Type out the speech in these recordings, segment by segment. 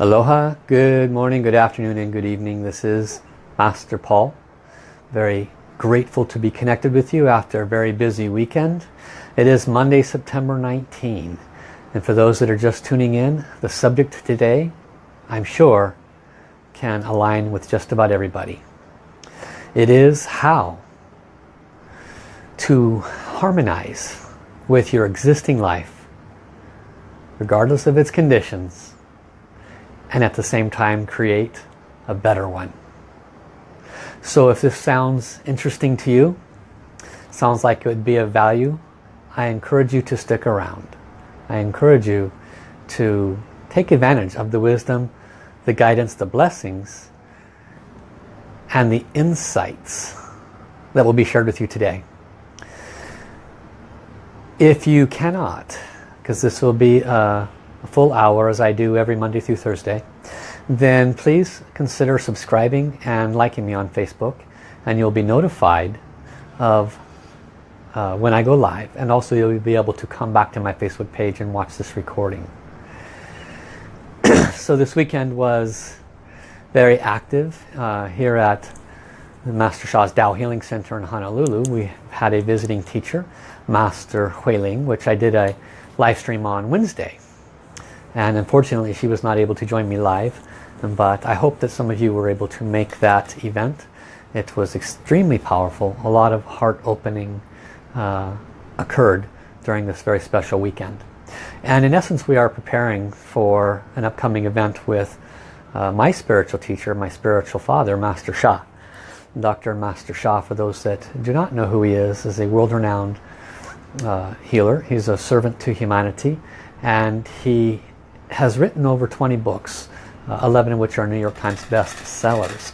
Aloha, good morning, good afternoon and good evening. This is Master Paul. Very grateful to be connected with you after a very busy weekend. It is Monday, September 19. And for those that are just tuning in, the subject today, I'm sure, can align with just about everybody. It is how to harmonize with your existing life, regardless of its conditions, and at the same time create a better one. So if this sounds interesting to you, sounds like it would be of value, I encourage you to stick around. I encourage you to take advantage of the wisdom, the guidance, the blessings, and the insights that will be shared with you today. If you cannot, because this will be a a full hour as I do every Monday through Thursday, then please consider subscribing and liking me on Facebook and you'll be notified of uh, when I go live and also you'll be able to come back to my Facebook page and watch this recording. so this weekend was very active uh, here at the Master Sha's Tao Healing Center in Honolulu. We had a visiting teacher, Master Huiling, which I did a live stream on Wednesday and unfortunately she was not able to join me live but I hope that some of you were able to make that event. It was extremely powerful. A lot of heart opening uh, occurred during this very special weekend. And in essence we are preparing for an upcoming event with uh, my spiritual teacher my spiritual father Master Sha Dr. Master Sha for those that do not know who he is is a world-renowned uh, healer. He's a servant to humanity and he has written over 20 books, uh, 11 of which are New York Times best sellers.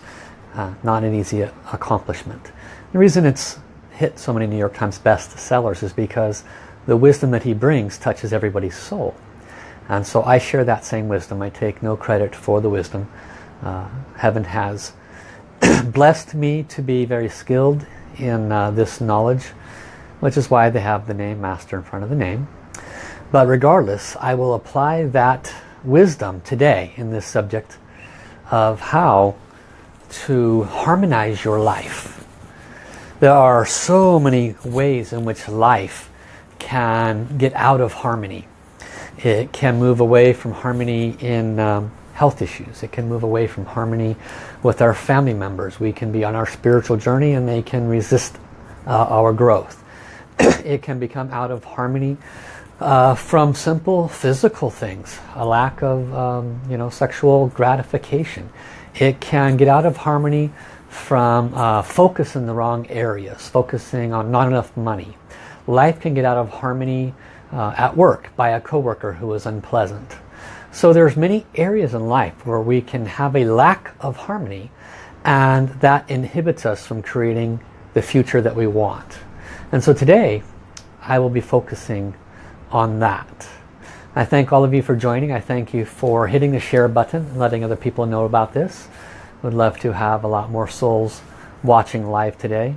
Uh, not an easy accomplishment. The reason it's hit so many New York Times best sellers is because the wisdom that he brings touches everybody's soul. And so I share that same wisdom. I take no credit for the wisdom. Uh, heaven has blessed me to be very skilled in uh, this knowledge, which is why they have the name Master in front of the name. But regardless, I will apply that wisdom today in this subject of how to harmonize your life. There are so many ways in which life can get out of harmony. It can move away from harmony in um, health issues. It can move away from harmony with our family members. We can be on our spiritual journey and they can resist uh, our growth. it can become out of harmony uh, from simple physical things, a lack of um, you know sexual gratification. It can get out of harmony from uh, focus in the wrong areas, focusing on not enough money. Life can get out of harmony uh, at work by a coworker who is unpleasant. So there's many areas in life where we can have a lack of harmony and that inhibits us from creating the future that we want. And so today I will be focusing on that. I thank all of you for joining. I thank you for hitting the share button and letting other people know about this. Would love to have a lot more souls watching live today.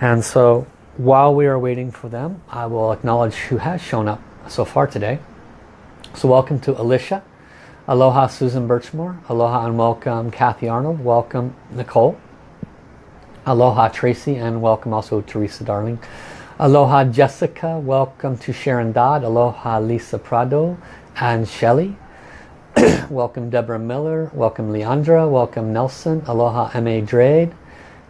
And so while we are waiting for them, I will acknowledge who has shown up so far today. So welcome to Alicia. Aloha Susan Birchmore. Aloha and welcome Kathy Arnold. Welcome Nicole. Aloha Tracy and welcome also Teresa Darling. Aloha Jessica, welcome to Sharon Dodd. Aloha Lisa Prado and Shelley. welcome Deborah Miller, welcome Leandra, welcome Nelson, Aloha M.A. Drade,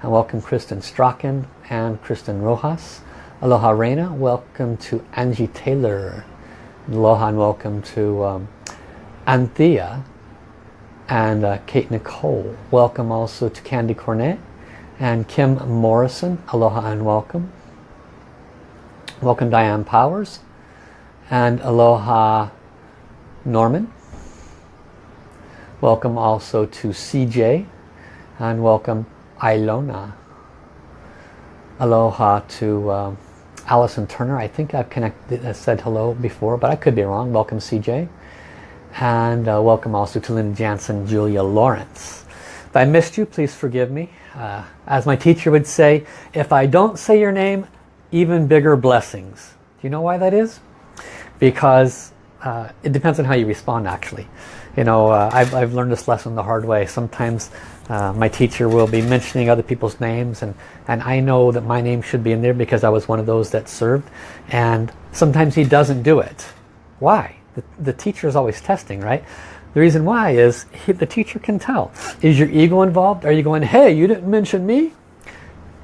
and welcome Kristen Strachan and Kristen Rojas. Aloha Reina, welcome to Angie Taylor. Aloha and welcome to um, Anthea and uh, Kate Nicole. Welcome also to Candy Cornet and Kim Morrison. Aloha and welcome. Welcome Diane Powers and Aloha Norman. Welcome also to CJ and welcome Ilona. Aloha to um, Allison Turner. I think I've connected, uh, said hello before, but I could be wrong. Welcome CJ. And uh, welcome also to Linda Jansen, Julia Lawrence. If I missed you, please forgive me. Uh, as my teacher would say, if I don't say your name, even bigger blessings. Do you know why that is? Because uh, it depends on how you respond actually. You know, uh, I've, I've learned this lesson the hard way. Sometimes uh, my teacher will be mentioning other people's names and, and I know that my name should be in there because I was one of those that served. And sometimes he doesn't do it. Why? The, the teacher is always testing, right? The reason why is he, the teacher can tell. Is your ego involved? Are you going, hey, you didn't mention me?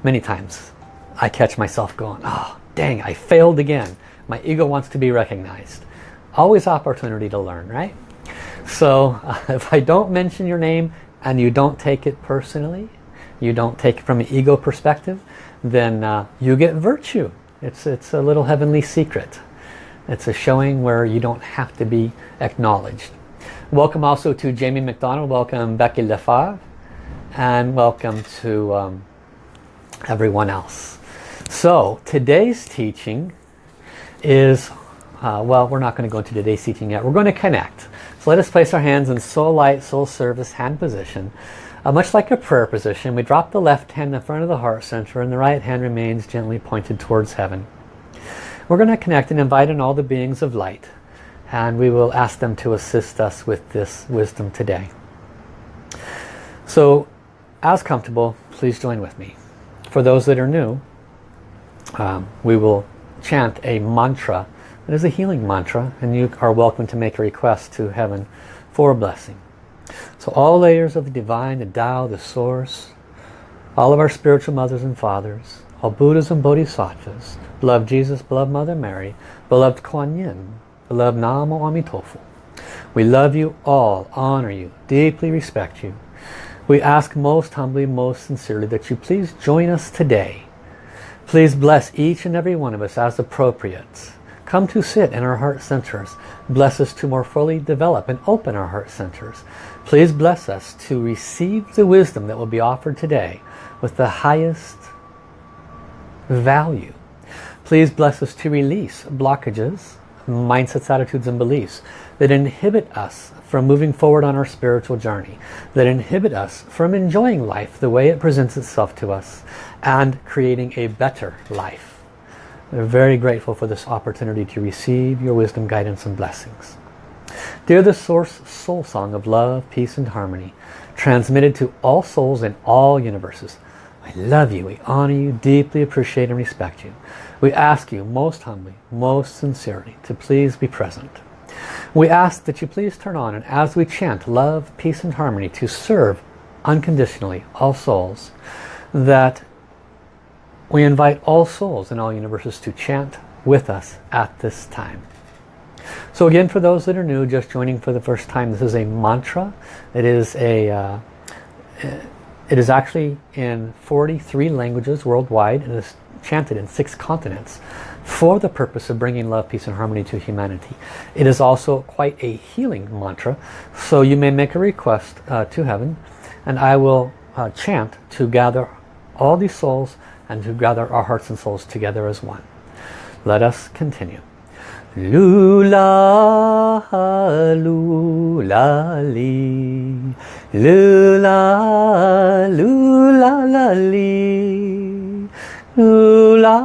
Many times I catch myself going, oh, dang, I failed again. My ego wants to be recognized. Always opportunity to learn, right? So uh, if I don't mention your name and you don't take it personally, you don't take it from an ego perspective, then uh, you get virtue. It's, it's a little heavenly secret. It's a showing where you don't have to be acknowledged. Welcome also to Jamie McDonald. Welcome Becky Lefebvre. And welcome to um, everyone else. So today's teaching is, uh, well, we're not going to go into today's teaching yet. We're going to connect. So let us place our hands in soul light, soul service hand position. Uh, much like a prayer position, we drop the left hand in front of the heart center and the right hand remains gently pointed towards heaven. We're going to connect and invite in all the beings of light and we will ask them to assist us with this wisdom today. So as comfortable, please join with me. For those that are new, um, we will chant a mantra. It is a healing mantra and you are welcome to make a request to heaven for a blessing. So all layers of the divine, the Tao, the source, all of our spiritual mothers and fathers, all Buddhas and Bodhisattvas, beloved Jesus, beloved Mother Mary, beloved Kuan Yin, beloved Namo Amitofu. We love you all, honor you, deeply respect you. We ask most humbly, most sincerely that you please join us today Please bless each and every one of us as appropriate. Come to sit in our heart centers. Bless us to more fully develop and open our heart centers. Please bless us to receive the wisdom that will be offered today with the highest value. Please bless us to release blockages, mindsets, attitudes, and beliefs that inhibit us from moving forward on our spiritual journey, that inhibit us from enjoying life the way it presents itself to us, and creating a better life. We're very grateful for this opportunity to receive your wisdom, guidance, and blessings. Dear the Source Soul Song of Love, Peace, and Harmony, transmitted to all souls in all universes, I love you, we honor you, deeply appreciate and respect you. We ask you most humbly, most sincerely to please be present. We ask that you please turn on and as we chant love, peace and harmony to serve unconditionally all souls, that we invite all souls in all universes to chant with us at this time. So again, for those that are new, just joining for the first time, this is a mantra. It is a uh, it is actually in 43 languages worldwide and is chanted in six continents for the purpose of bringing love, peace and harmony to humanity. It is also quite a healing mantra, so you may make a request uh, to heaven and I will uh, chant to gather all these souls and to gather our hearts and souls together as one. Let us continue. Lula, lula, li. Lula, lula, la, li. Lula,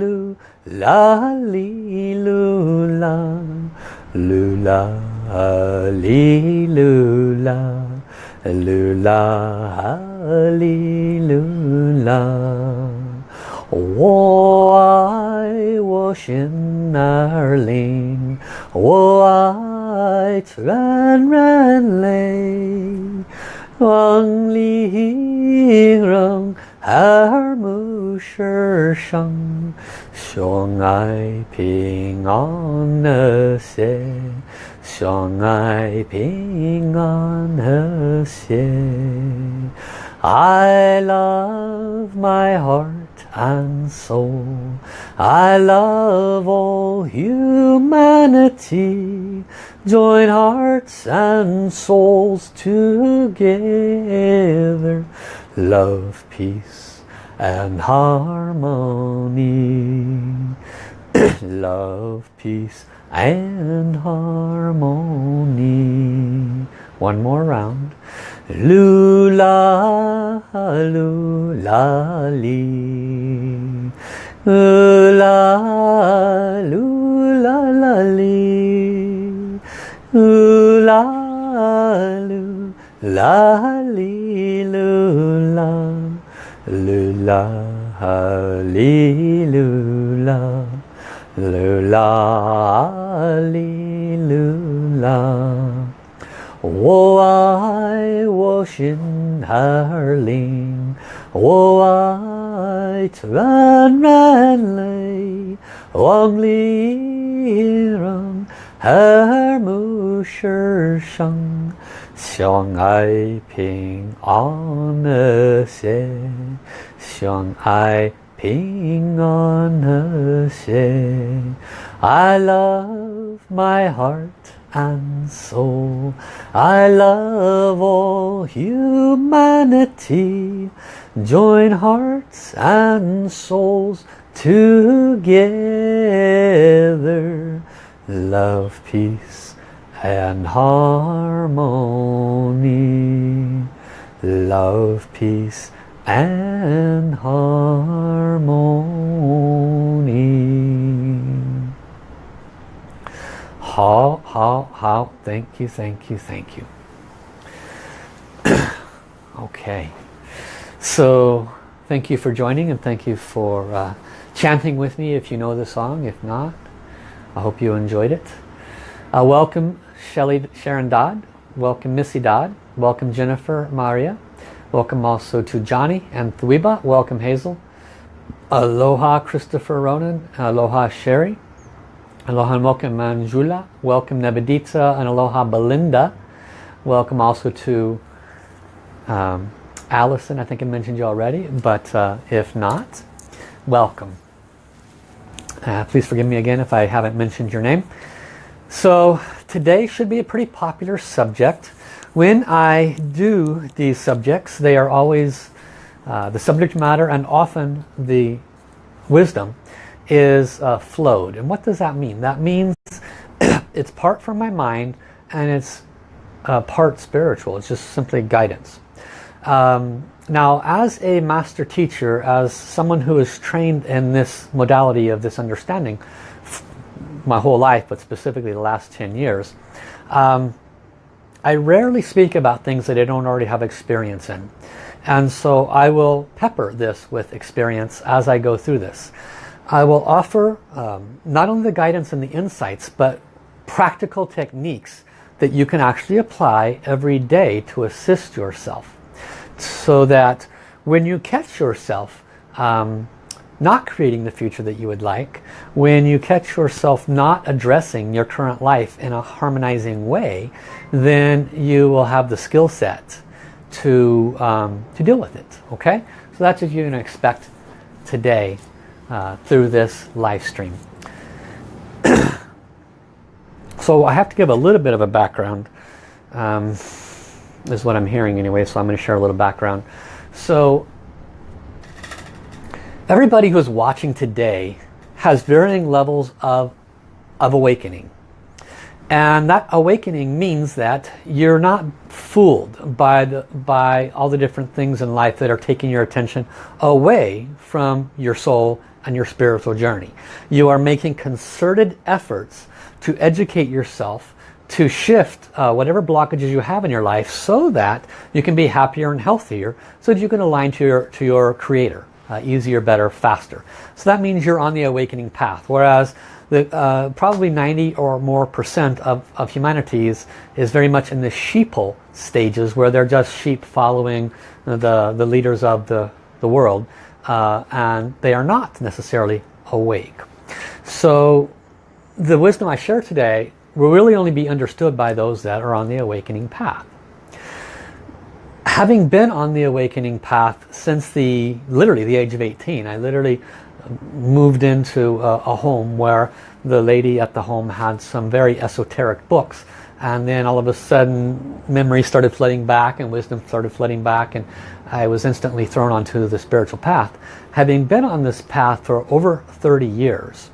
lula, li, lula. Lula, li, lula. Lula, li, lula. 我爱我心儿灵，我爱纯人类，望丽容耳目世上，相爱平安和谐，相爱平安和谐。I love my heart and soul. I love all humanity. Join hearts and souls together. Love, peace and harmony. love, peace and harmony. One more round. Lula, lula, li. Lula, lula, la, li. la lu la li lu la lu la li lu la lu la li lu la 我爱我心儿灵，我爱纯然泪，望里人和睦世上，相爱平安和谐，相爱平安和谐。I love my heart. and soul. I love all humanity. Join hearts and souls together. Love, peace and harmony. Love, peace and harmony. How, how, how. Thank you, thank you, thank you. okay. So thank you for joining and thank you for uh, chanting with me if you know the song. If not, I hope you enjoyed it. Uh, welcome Shelley, Sharon Dodd. Welcome Missy Dodd. Welcome Jennifer Maria. Welcome also to Johnny and Thweba. Welcome Hazel. Aloha Christopher Ronan. Aloha Sherry. Aloha and welcome Manjula. Welcome Nebedita and aloha Belinda. Welcome also to um, Allison. I think I mentioned you already, but uh, if not, welcome. Uh, please forgive me again if I haven't mentioned your name. So today should be a pretty popular subject. When I do these subjects, they are always uh, the subject matter and often the wisdom is uh, flowed. And what does that mean? That means it's part from my mind and it's uh, part spiritual. It's just simply guidance. Um, now, as a master teacher, as someone who is trained in this modality of this understanding my whole life, but specifically the last 10 years, um, I rarely speak about things that I don't already have experience in. And so I will pepper this with experience as I go through this. I will offer um, not only the guidance and the insights, but practical techniques that you can actually apply every day to assist yourself. So that when you catch yourself um, not creating the future that you would like, when you catch yourself not addressing your current life in a harmonizing way, then you will have the skill set to, um, to deal with it. Okay? So that's what you can expect today uh, through this live stream. so I have to give a little bit of a background. Um, is what I'm hearing anyway, so I'm going to share a little background. So everybody who's watching today has varying levels of, of awakening. And that awakening means that you're not fooled by, the, by all the different things in life that are taking your attention away from your soul on your spiritual journey. You are making concerted efforts to educate yourself to shift uh, whatever blockages you have in your life so that you can be happier and healthier so that you can align to your, to your creator uh, easier, better, faster. So that means you're on the awakening path. Whereas the, uh, probably 90 or more percent of, of humanity is, is very much in the sheeple stages where they're just sheep following the, the leaders of the, the world uh, and they are not necessarily awake. So the wisdom I share today will really only be understood by those that are on the awakening path. Having been on the awakening path since the literally the age of 18, I literally moved into a, a home where the lady at the home had some very esoteric books and then all of a sudden memory started flooding back and wisdom started flooding back and I was instantly thrown onto the spiritual path. Having been on this path for over 30 years,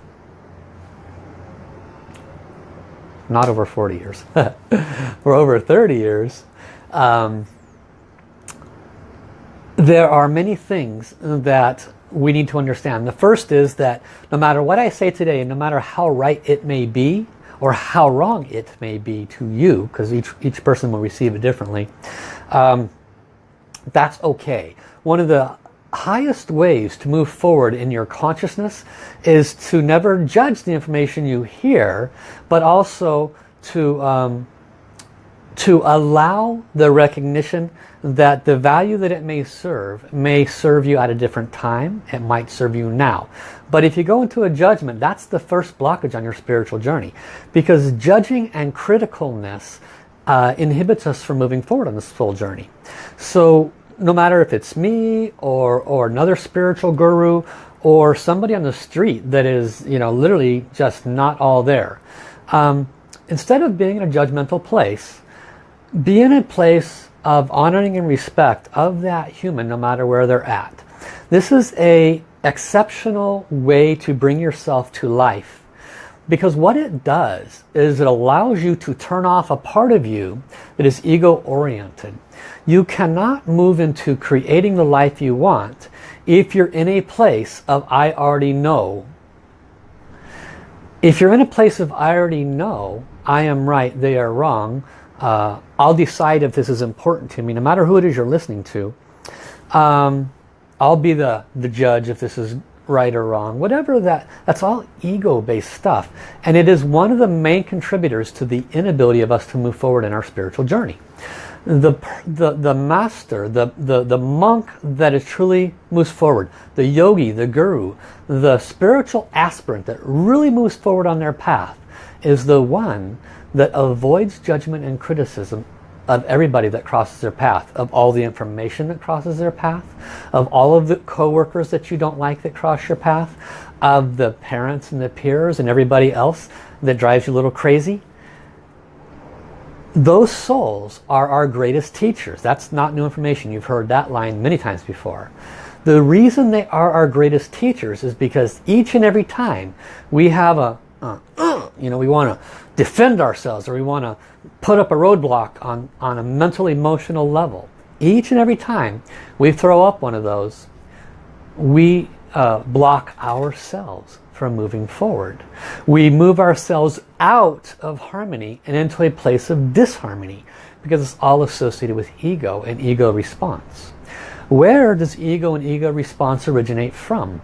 not over 40 years, for over 30 years, um, there are many things that we need to understand. The first is that no matter what I say today, no matter how right it may be, or how wrong it may be to you, because each, each person will receive it differently, um, that's okay. One of the highest ways to move forward in your consciousness is to never judge the information you hear, but also to um, to allow the recognition that the value that it may serve may serve you at a different time. It might serve you now. But if you go into a judgment, that's the first blockage on your spiritual journey. Because judging and criticalness uh, inhibits us from moving forward on this full journey. So no matter if it's me or, or another spiritual guru or somebody on the street that is, you know, literally just not all there. Um, instead of being in a judgmental place, be in a place of honoring and respect of that human no matter where they're at. This is a exceptional way to bring yourself to life because what it does is it allows you to turn off a part of you that is ego oriented. You cannot move into creating the life you want if you're in a place of I already know. If you're in a place of I already know, I am right, they are wrong, uh, I'll decide if this is important to me, no matter who it is you're listening to. Um, I'll be the, the judge if this is right or wrong. Whatever that, that's all ego-based stuff. And it is one of the main contributors to the inability of us to move forward in our spiritual journey. The, the, the master, the, the, the monk that is truly moves forward, the yogi, the guru, the spiritual aspirant that really moves forward on their path is the one that avoids judgment and criticism of everybody that crosses their path, of all the information that crosses their path, of all of the co-workers that you don't like that cross your path, of the parents and the peers and everybody else that drives you a little crazy. Those souls are our greatest teachers. That's not new information. You've heard that line many times before. The reason they are our greatest teachers is because each and every time we have a, uh, uh, you know, we want to defend ourselves or we want to put up a roadblock on, on a mental emotional level. Each and every time we throw up one of those, we uh, block ourselves from moving forward. We move ourselves out of harmony and into a place of disharmony because it's all associated with ego and ego response. Where does ego and ego response originate from?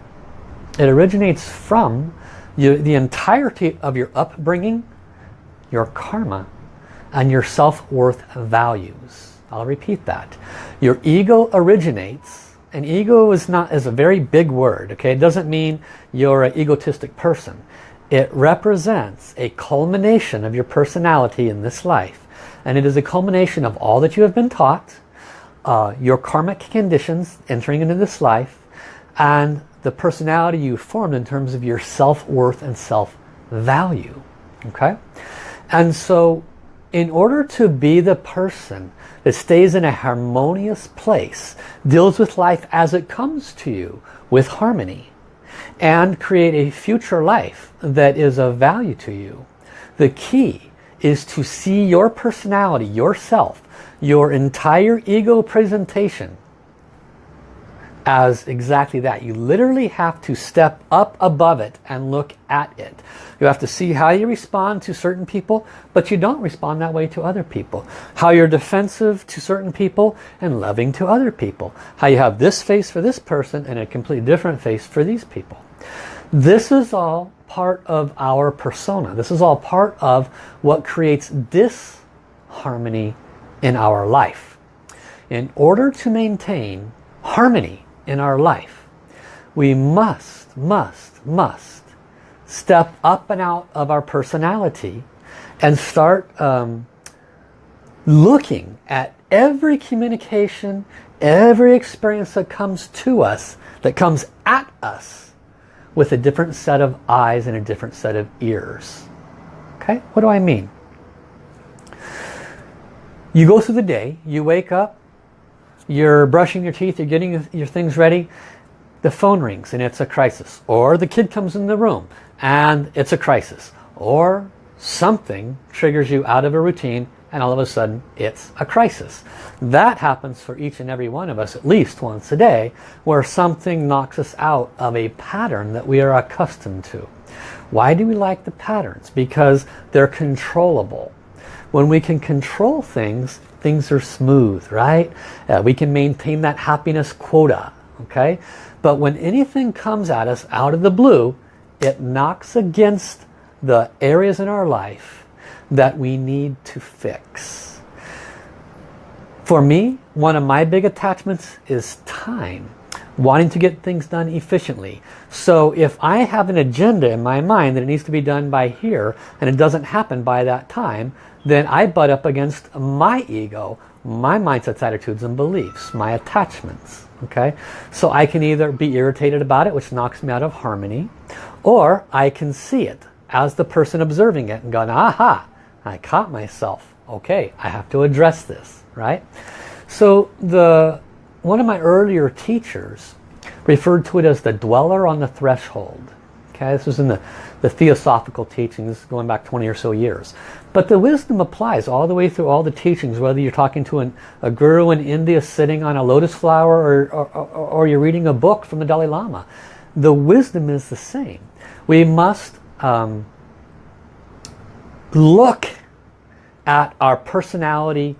It originates from you, the entirety of your upbringing your karma, and your self-worth values. I'll repeat that. Your ego originates, and ego is not is a very big word, okay? It doesn't mean you're an egotistic person. It represents a culmination of your personality in this life. And it is a culmination of all that you have been taught, uh, your karmic conditions entering into this life, and the personality you formed in terms of your self-worth and self-value. Okay? And so in order to be the person that stays in a harmonious place, deals with life as it comes to you with harmony, and create a future life that is of value to you, the key is to see your personality, yourself, your entire ego presentation as exactly that. You literally have to step up above it and look at it. You have to see how you respond to certain people, but you don't respond that way to other people. How you're defensive to certain people and loving to other people. How you have this face for this person and a completely different face for these people. This is all part of our persona. This is all part of what creates disharmony in our life. In order to maintain harmony in our life. We must, must, must step up and out of our personality and start um, looking at every communication, every experience that comes to us, that comes at us with a different set of eyes and a different set of ears. Okay, what do I mean? You go through the day, you wake up, you're brushing your teeth, you're getting your things ready, the phone rings and it's a crisis. Or the kid comes in the room and it's a crisis. Or something triggers you out of a routine and all of a sudden it's a crisis. That happens for each and every one of us at least once a day where something knocks us out of a pattern that we are accustomed to. Why do we like the patterns? Because they're controllable. When we can control things, things are smooth, right? Uh, we can maintain that happiness quota, okay? But when anything comes at us out of the blue, it knocks against the areas in our life that we need to fix. For me, one of my big attachments is time. Wanting to get things done efficiently. So if I have an agenda in my mind that it needs to be done by here and it doesn't happen by that time, then I butt up against my ego, my mindsets, attitudes, and beliefs, my attachments. Okay, So I can either be irritated about it, which knocks me out of harmony, or I can see it as the person observing it and go, aha, I caught myself. Okay, I have to address this, right? So the one of my earlier teachers referred to it as the dweller on the threshold. Okay, this was in the, the theosophical teachings going back 20 or so years. But the wisdom applies all the way through all the teachings, whether you're talking to an, a guru in India sitting on a lotus flower or, or, or, you're reading a book from the Dalai Lama. The wisdom is the same. We must um, look at our personality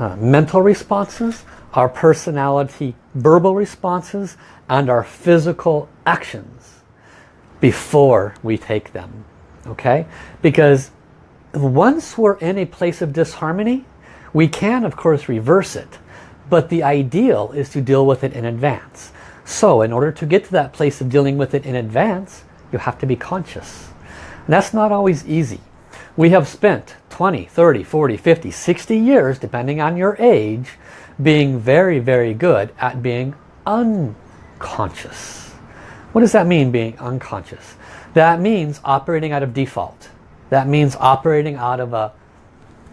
uh, mental responses, our personality verbal responses, and our physical actions before we take them. Okay? Because once we're in a place of disharmony, we can of course reverse it. But the ideal is to deal with it in advance. So in order to get to that place of dealing with it in advance, you have to be conscious. And that's not always easy. We have spent 20, 30, 40, 50, 60 years, depending on your age, being very, very good at being unconscious. What does that mean, being unconscious? That means operating out of default. That means operating out of a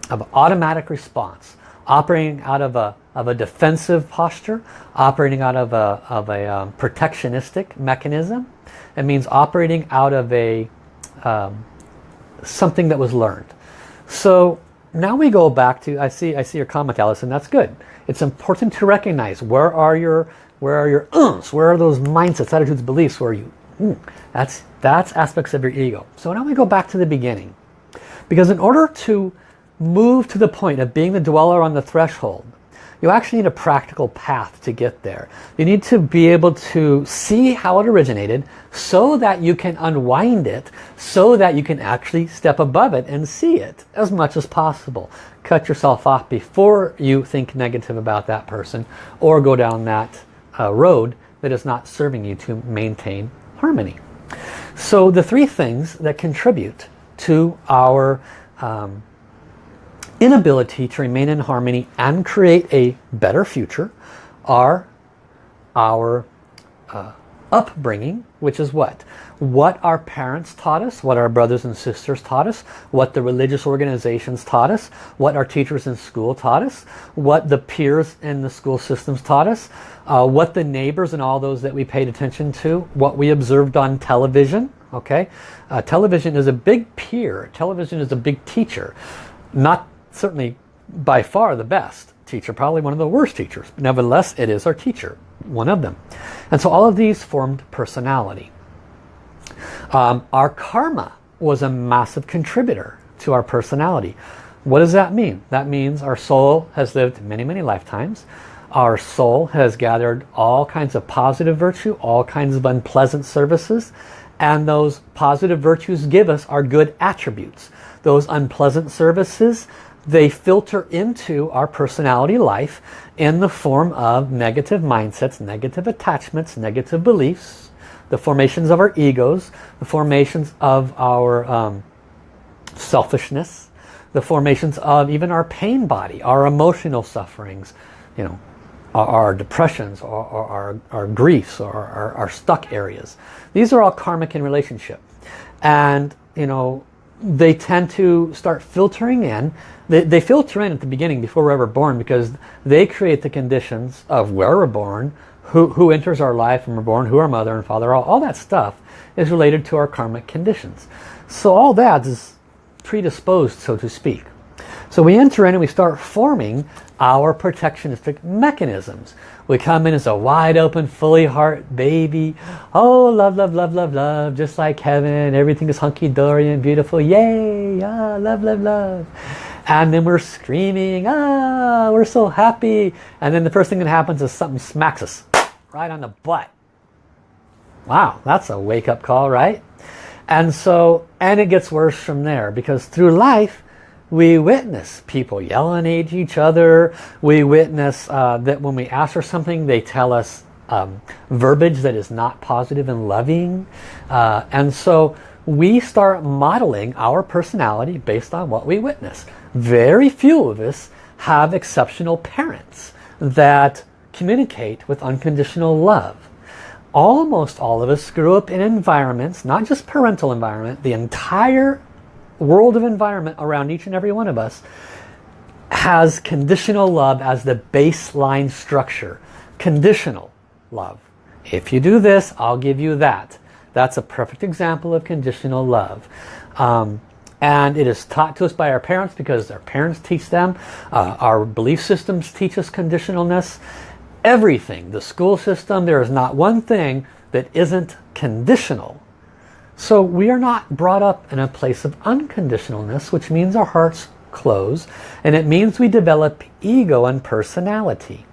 of automatic response, operating out of a of a defensive posture, operating out of a of a um, protectionistic mechanism. It means operating out of a um, something that was learned. So now we go back to I see I see your comment, and that's good. It's important to recognize where are your where are your ums, where are those mindsets, attitudes, beliefs, where are you mm, that's that's aspects of your ego. So now we go back to the beginning. Because in order to move to the point of being the dweller on the threshold, you actually need a practical path to get there. You need to be able to see how it originated so that you can unwind it, so that you can actually step above it and see it as much as possible. Cut yourself off before you think negative about that person or go down that uh, road that is not serving you to maintain harmony. So the three things that contribute to our um, inability to remain in harmony and create a better future are our uh, upbringing, which is what? What our parents taught us, what our brothers and sisters taught us, what the religious organizations taught us, what our teachers in school taught us, what the peers in the school systems taught us, uh, what the neighbors and all those that we paid attention to, what we observed on television, okay? Uh, television is a big peer. Television is a big teacher. Not certainly by far the best teacher, probably one of the worst teachers. Nevertheless, it is our teacher one of them. And so all of these formed personality. Um, our karma was a massive contributor to our personality. What does that mean? That means our soul has lived many, many lifetimes. Our soul has gathered all kinds of positive virtue, all kinds of unpleasant services, and those positive virtues give us our good attributes. Those unpleasant services, they filter into our personality life in the form of negative mindsets, negative attachments, negative beliefs, the formations of our egos, the formations of our um, selfishness, the formations of even our pain body, our emotional sufferings, you know, our, our depressions, or our, our, our, griefs, or our, our stuck areas. These are all karmic in relationship. And, you know, they tend to start filtering in. They, they filter in at the beginning before we're ever born because they create the conditions of where we're born, who, who enters our life when we're born, who our mother and father are. All that stuff is related to our karmic conditions. So all that is predisposed, so to speak. So we enter in and we start forming our protectionistic mechanisms. We come in as a wide open, fully heart baby. Oh, love, love, love, love, love. Just like heaven. Everything is hunky-dory and beautiful. Yay! Ah, love, love, love. And then we're screaming. Ah, we're so happy. And then the first thing that happens is something smacks us right on the butt. Wow, that's a wake-up call, right? And so, and it gets worse from there because through life, we witness people yelling at each other. We witness uh, that when we ask for something, they tell us um, verbiage that is not positive and loving. Uh, and so we start modeling our personality based on what we witness. Very few of us have exceptional parents that communicate with unconditional love. Almost all of us grew up in environments, not just parental environment, the entire world of environment around each and every one of us has conditional love as the baseline structure. Conditional love. If you do this, I'll give you that. That's a perfect example of conditional love. Um, and it is taught to us by our parents because our parents teach them. Uh, our belief systems teach us conditionalness. Everything, the school system, there is not one thing that isn't conditional. So we are not brought up in a place of unconditionalness, which means our hearts close, and it means we develop ego and personality.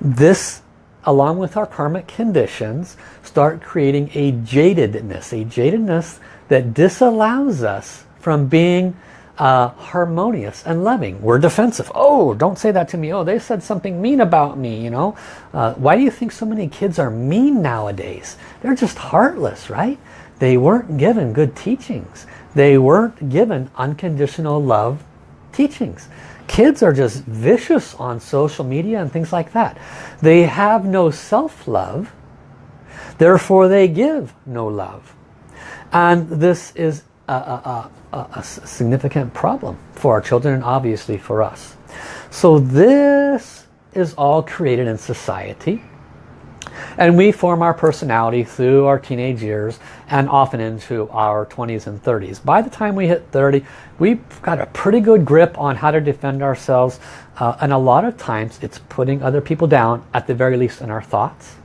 This, along with our karmic conditions, start creating a jadedness, a jadedness that disallows us from being uh, harmonious and loving. We're defensive. Oh, don't say that to me. Oh, they said something mean about me, you know. Uh, why do you think so many kids are mean nowadays? They're just heartless, right? They weren't given good teachings. They weren't given unconditional love teachings. Kids are just vicious on social media and things like that. They have no self-love, therefore they give no love. And this is a, a, a, a, significant problem for our children and obviously for us. So this is all created in society. And we form our personality through our teenage years and often into our 20s and 30s. By the time we hit 30, we've got a pretty good grip on how to defend ourselves. Uh, and a lot of times it's putting other people down, at the very least in our thoughts.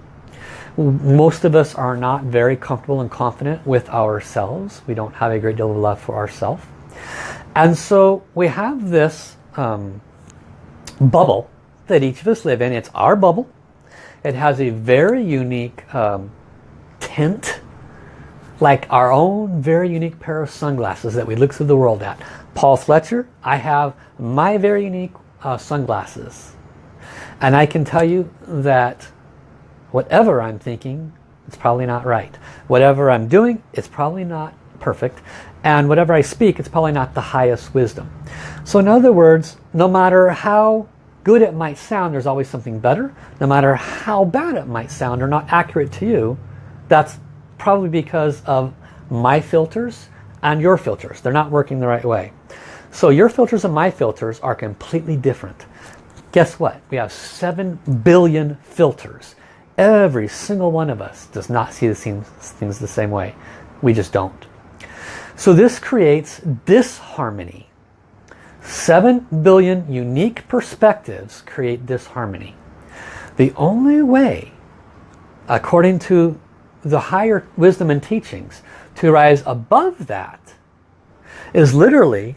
Most of us are not very comfortable and confident with ourselves. We don't have a great deal of love for ourselves. And so we have this um, bubble that each of us live in. It's our bubble. It has a very unique um, tint, like our own very unique pair of sunglasses that we look through the world at. Paul Fletcher, I have my very unique uh, sunglasses. And I can tell you that whatever I'm thinking, it's probably not right. Whatever I'm doing, it's probably not perfect. And whatever I speak, it's probably not the highest wisdom. So in other words, no matter how good it might sound, there's always something better. No matter how bad it might sound or not accurate to you, that's probably because of my filters and your filters. They're not working the right way. So your filters and my filters are completely different. Guess what? We have 7 billion filters. Every single one of us does not see the same, things the same way. We just don't. So this creates disharmony 7 billion unique perspectives create disharmony. The only way, according to the higher wisdom and teachings, to rise above that is literally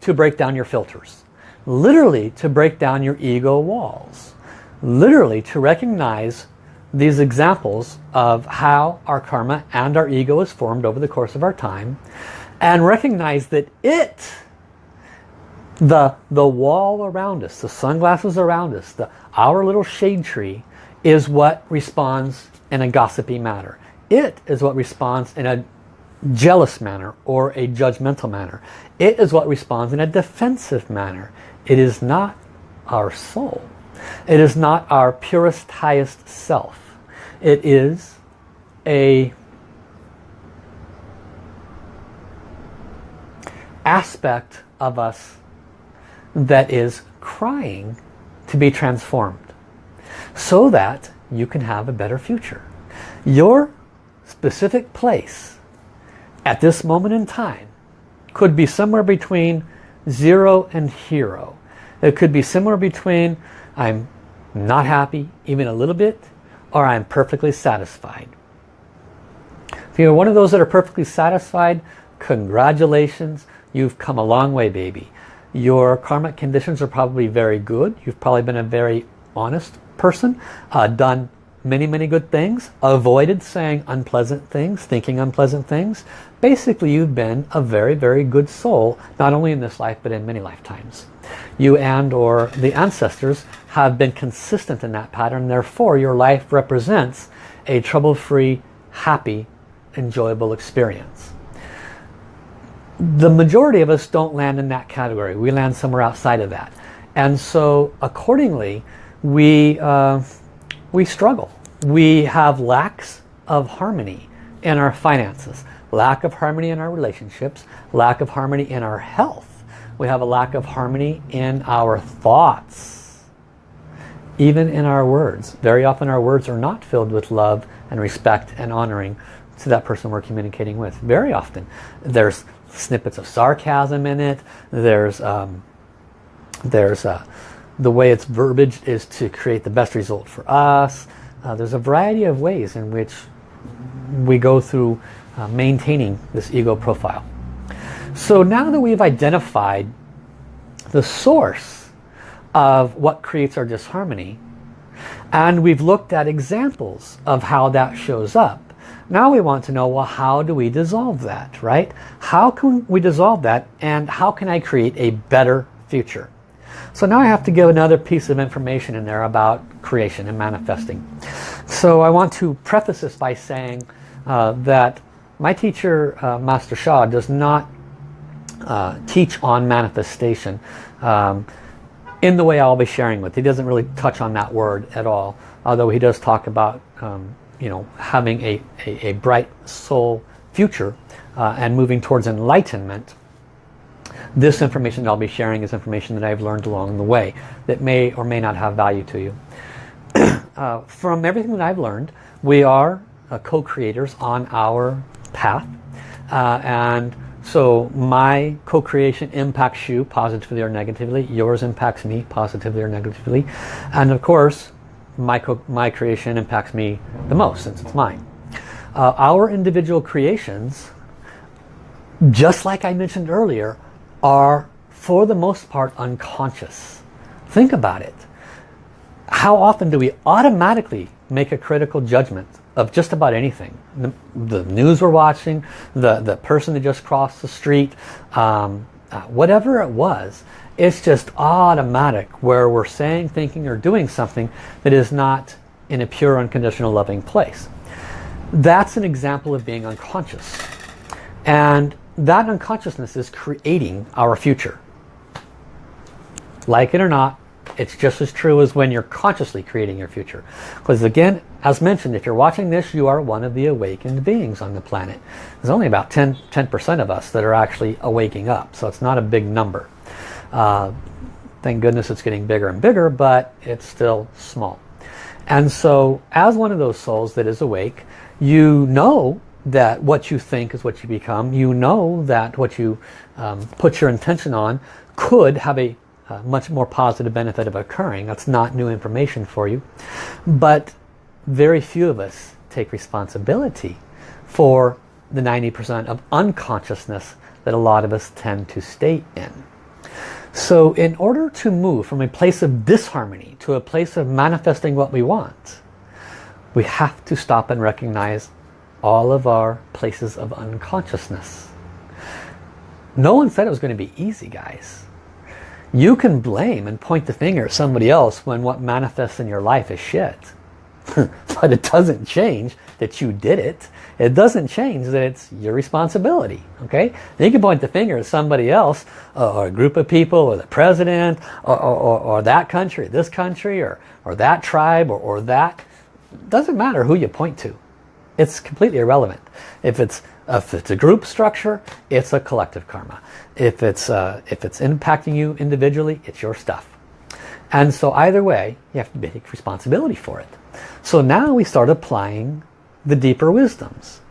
to break down your filters. Literally to break down your ego walls. Literally to recognize these examples of how our karma and our ego is formed over the course of our time and recognize that it the, the wall around us, the sunglasses around us, the, our little shade tree is what responds in a gossipy manner. It is what responds in a jealous manner or a judgmental manner. It is what responds in a defensive manner. It is not our soul. It is not our purest, highest self. It is a aspect of us that is crying to be transformed so that you can have a better future. Your specific place at this moment in time could be somewhere between zero and hero. It could be somewhere between I'm not happy even a little bit or I'm perfectly satisfied. If you're one of those that are perfectly satisfied, congratulations, you've come a long way baby. Your karmic conditions are probably very good. You've probably been a very honest person, uh, done many, many good things, avoided saying unpleasant things, thinking unpleasant things. Basically, you've been a very, very good soul, not only in this life, but in many lifetimes. You and or the ancestors have been consistent in that pattern. Therefore, your life represents a trouble-free, happy, enjoyable experience. The majority of us don't land in that category. We land somewhere outside of that. And so accordingly, we, uh, we struggle. We have lacks of harmony in our finances, lack of harmony in our relationships, lack of harmony in our health. We have a lack of harmony in our thoughts, even in our words. Very often our words are not filled with love and respect and honoring to that person we're communicating with. Very often. There's snippets of sarcasm in it. There's, um, there's uh, the way it's verbiage is to create the best result for us. Uh, there's a variety of ways in which we go through uh, maintaining this ego profile. So now that we've identified the source of what creates our disharmony and we've looked at examples of how that shows up now we want to know well how do we dissolve that right how can we dissolve that and how can I create a better future so now I have to give another piece of information in there about creation and manifesting. So I want to preface this by saying uh, that my teacher, uh, Master Sha, does not uh, teach on manifestation um, in the way I'll be sharing with. He doesn't really touch on that word at all, although he does talk about um, you know having a, a, a bright soul future uh, and moving towards enlightenment this information that I'll be sharing is information that I've learned along the way that may or may not have value to you. uh, from everything that I've learned, we are uh, co-creators on our path. Uh, and so my co-creation impacts you positively or negatively. Yours impacts me positively or negatively. And of course, my, my creation impacts me the most since it's mine. Uh, our individual creations, just like I mentioned earlier, are for the most part unconscious. Think about it. How often do we automatically make a critical judgment of just about anything? The, the news we're watching, the, the person that just crossed the street, um, uh, whatever it was, it's just automatic where we're saying, thinking, or doing something that is not in a pure, unconditional, loving place. That's an example of being unconscious. And that unconsciousness is creating our future. Like it or not, it's just as true as when you're consciously creating your future. Because again, as mentioned, if you're watching this, you are one of the awakened beings on the planet. There's only about 10, 10% of us that are actually awaking up, so it's not a big number. Uh, thank goodness it's getting bigger and bigger, but it's still small. And so as one of those souls that is awake, you know that what you think is what you become. You know that what you um, put your intention on could have a uh, much more positive benefit of occurring. That's not new information for you. But very few of us take responsibility for the 90% of unconsciousness that a lot of us tend to stay in. So in order to move from a place of disharmony to a place of manifesting what we want, we have to stop and recognize all of our places of unconsciousness. No one said it was going to be easy, guys. You can blame and point the finger at somebody else when what manifests in your life is shit. but it doesn't change that you did it. It doesn't change that it's your responsibility. Okay? You can point the finger at somebody else or a group of people or the president or, or, or that country, this country or, or that tribe or, or that. It doesn't matter who you point to. It's completely irrelevant. If it's if it's a group structure, it's a collective karma. If it's uh, if it's impacting you individually, it's your stuff. And so either way, you have to take responsibility for it. So now we start applying the deeper wisdoms.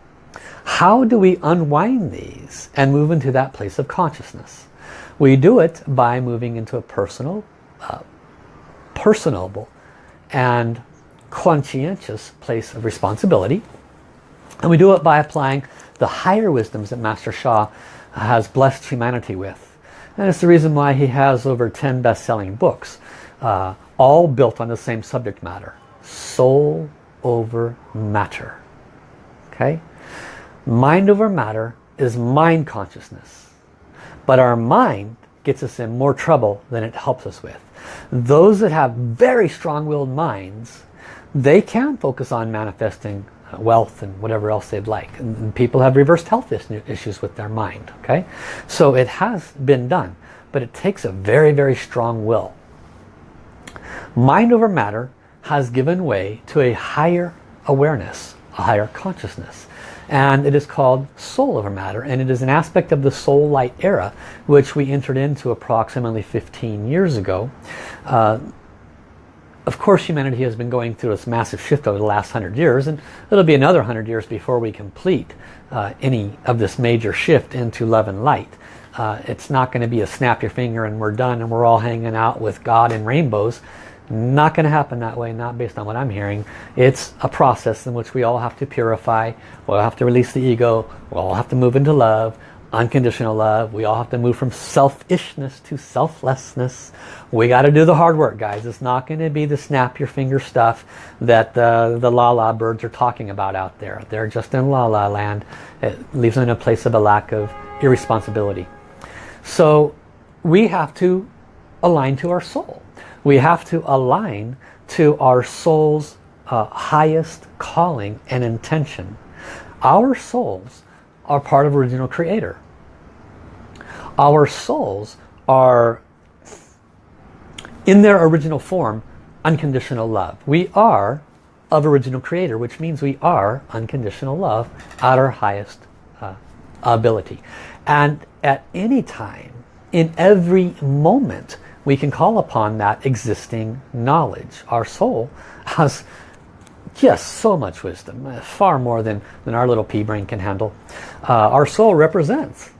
How do we unwind these and move into that place of consciousness? We do it by moving into a personal, uh, personable and conscientious place of responsibility. And we do it by applying the higher wisdoms that Master Sha has blessed humanity with. And it's the reason why he has over 10 best-selling books, uh, all built on the same subject matter. Soul over matter. Okay? Mind over matter is mind consciousness. But our mind gets us in more trouble than it helps us with. Those that have very strong-willed minds, they can focus on manifesting uh, wealth and whatever else they'd like. And people have reversed health issues with their mind. Okay, So it has been done, but it takes a very, very strong will. Mind over matter has given way to a higher awareness, a higher consciousness. And it is called soul over matter. And it is an aspect of the soul light era, which we entered into approximately 15 years ago. Uh, of course humanity has been going through this massive shift over the last hundred years and it'll be another hundred years before we complete uh, any of this major shift into love and light. Uh, it's not going to be a snap your finger and we're done and we're all hanging out with God and rainbows. Not going to happen that way, not based on what I'm hearing. It's a process in which we all have to purify, we'll have to release the ego, we'll all have to move into love, unconditional love. We all have to move from selfishness to selflessness. We got to do the hard work, guys. It's not going to be the snap your finger stuff that the, the la-la birds are talking about out there. They're just in la-la land. It leaves them in a place of a lack of irresponsibility. So we have to align to our soul. We have to align to our soul's uh, highest calling and intention. Our souls are part of original creator. Our souls are in their original form unconditional love. We are of original creator, which means we are unconditional love at our highest uh, ability. And at any time, in every moment, we can call upon that existing knowledge. Our soul has just so much wisdom, uh, far more than, than our little pea brain can handle. Uh, our soul represents,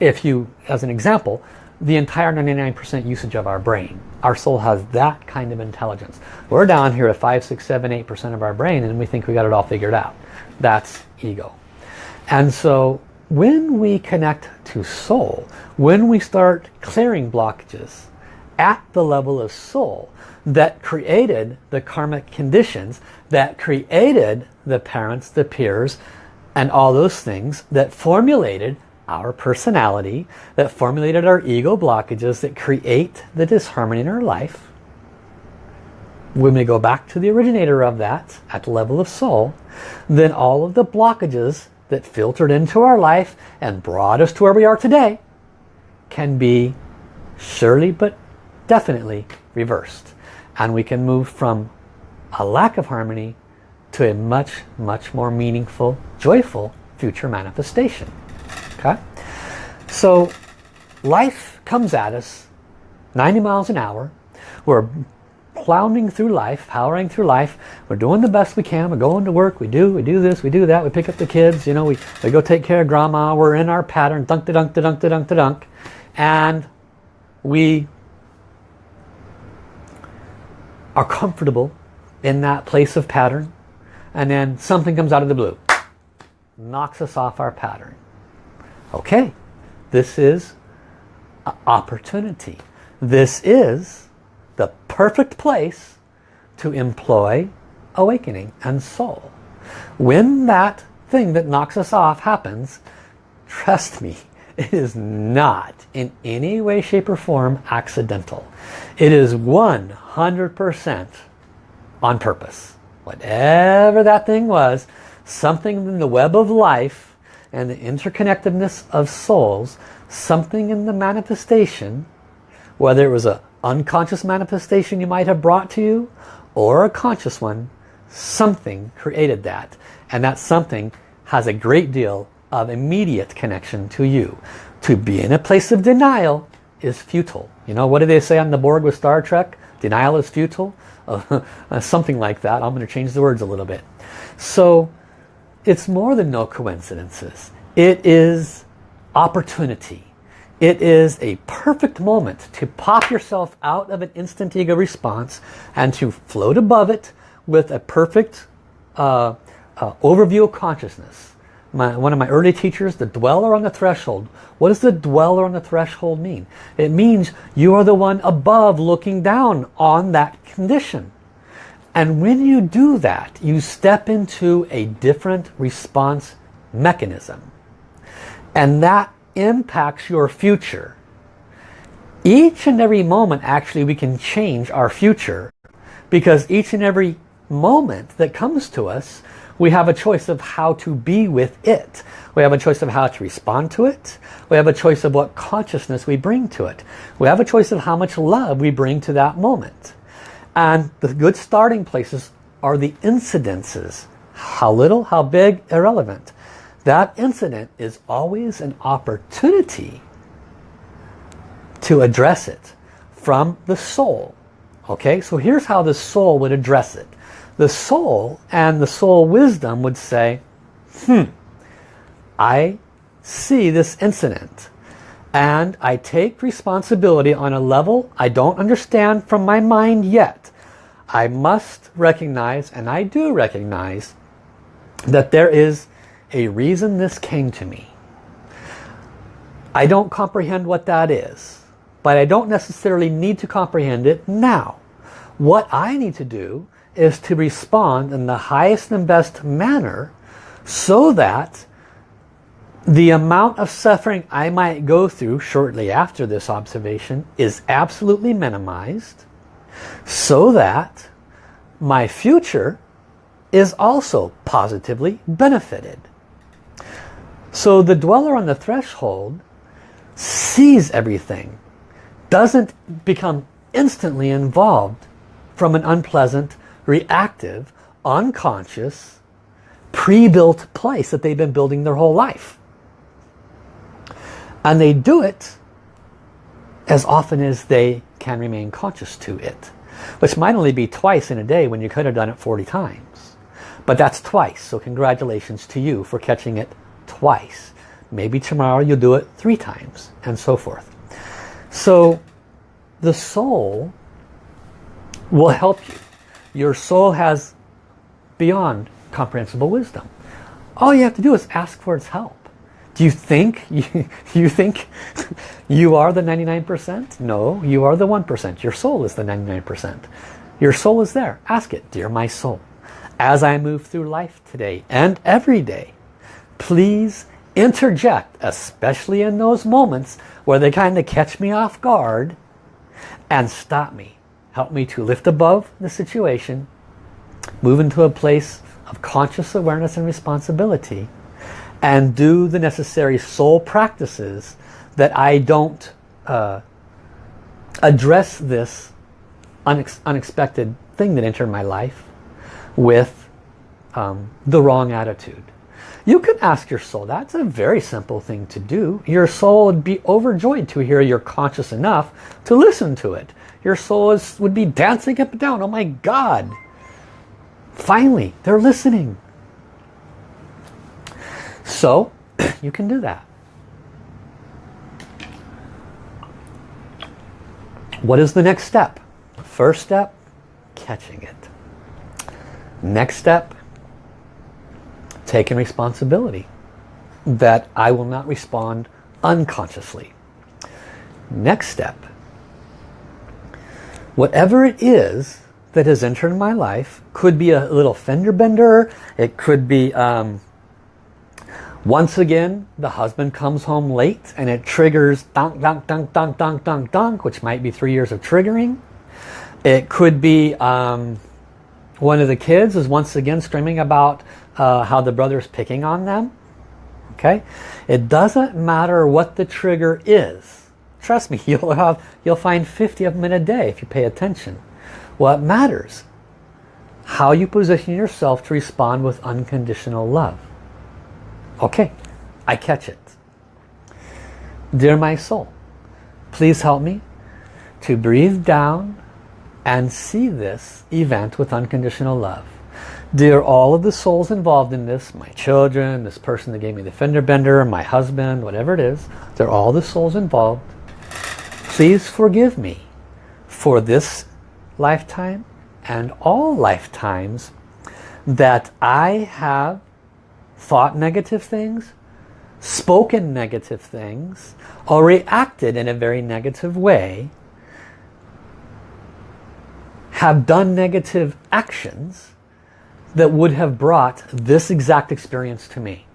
if you, as an example, the entire 99% usage of our brain. Our soul has that kind of intelligence. We're down here at 5, 6, 7, 8% of our brain and we think we got it all figured out. That's ego. And so when we connect to soul, when we start clearing blockages at the level of soul that created the karmic conditions, that created the parents, the peers, and all those things that formulated our personality, that formulated our ego blockages that create the disharmony in our life. When we go back to the originator of that at the level of soul, then all of the blockages that filtered into our life and brought us to where we are today can be surely but definitely reversed. And we can move from a lack of harmony to a much, much more meaningful, joyful future manifestation. Okay? So life comes at us 90 miles an hour. We're plowing through life, powering through life. We're doing the best we can. We're going to work. We do, we do this, we do that. We pick up the kids. You know, we, we go take care of grandma. We're in our pattern. Dunk, da, dunk, da, dunk, da, dunk, da, dunk. And we are comfortable in that place of pattern. And then something comes out of the blue. Knocks us off our pattern. Okay, this is opportunity. This is the perfect place to employ awakening and soul. When that thing that knocks us off happens, trust me, it is not in any way, shape, or form accidental. It is 100% on purpose. Whatever that thing was, something in the web of life and the interconnectedness of souls, something in the manifestation, whether it was an unconscious manifestation you might have brought to you, or a conscious one, something created that. And that something has a great deal of immediate connection to you. To be in a place of denial is futile. You know, what do they say on the Borg with Star Trek? Denial is futile? Uh, something like that. I'm going to change the words a little bit. So it's more than no coincidences. It is opportunity. it is a perfect moment to pop yourself out of an instant ego response and to float above it with a perfect uh, uh, overview of consciousness. My, one of my early teachers, the dweller on the threshold. What does the dweller on the threshold mean? It means you are the one above looking down on that condition. And when you do that, you step into a different response mechanism. And that impacts your future. Each and every moment actually we can change our future because each and every moment that comes to us we have a choice of how to be with it. We have a choice of how to respond to it. We have a choice of what consciousness we bring to it. We have a choice of how much love we bring to that moment. And the good starting places are the incidences. How little, how big, irrelevant. That incident is always an opportunity to address it from the soul. Okay, so here's how the soul would address it. The soul and the soul wisdom would say, hmm, I see this incident and I take responsibility on a level I don't understand from my mind yet. I must recognize, and I do recognize, that there is a reason this came to me. I don't comprehend what that is, but I don't necessarily need to comprehend it now. What I need to do is to respond in the highest and best manner so that the amount of suffering I might go through shortly after this observation is absolutely minimized so that my future is also positively benefited. So the dweller on the threshold sees everything, doesn't become instantly involved from an unpleasant, reactive, unconscious, pre-built place that they've been building their whole life. And they do it as often as they can remain conscious to it. Which might only be twice in a day when you could have done it 40 times. But that's twice, so congratulations to you for catching it twice. Maybe tomorrow you'll do it three times, and so forth. So the soul will help you. Your soul has beyond comprehensible wisdom. All you have to do is ask for its help. Do you think you, you think you are the 99%? No, you are the 1%. Your soul is the 99%. Your soul is there. Ask it, dear my soul. As I move through life today and every day, please interject, especially in those moments where they kind of catch me off guard and stop me. Help me to lift above the situation, move into a place of conscious awareness and responsibility, and do the necessary soul practices that I don't uh, address this unex unexpected thing that entered my life with um, the wrong attitude. You can ask your soul. That's a very simple thing to do. Your soul would be overjoyed to hear you're conscious enough to listen to it. Your soul is, would be dancing up and down. Oh my God. Finally, they're listening. So, you can do that. What is the next step? First step, catching it. Next step, taking responsibility that I will not respond unconsciously. Next step, whatever it is that has entered my life, could be a little fender bender, it could be um, once again the husband comes home late and it triggers donk donk donk donk donk donk donk which might be three years of triggering. It could be um, one of the kids is once again screaming about uh, how the brother is picking on them. Okay, It doesn't matter what the trigger is. Trust me, you'll, have, you'll find 50 of them in a day if you pay attention. What matters? How you position yourself to respond with unconditional love. Okay, I catch it. Dear my soul, please help me to breathe down and see this event with unconditional love. Dear all of the souls involved in this, my children, this person that gave me the fender bender, my husband, whatever it is, they're all the souls involved. Please forgive me for this lifetime and all lifetimes that I have thought negative things, spoken negative things, or reacted in a very negative way, have done negative actions, that would have brought this exact experience to me.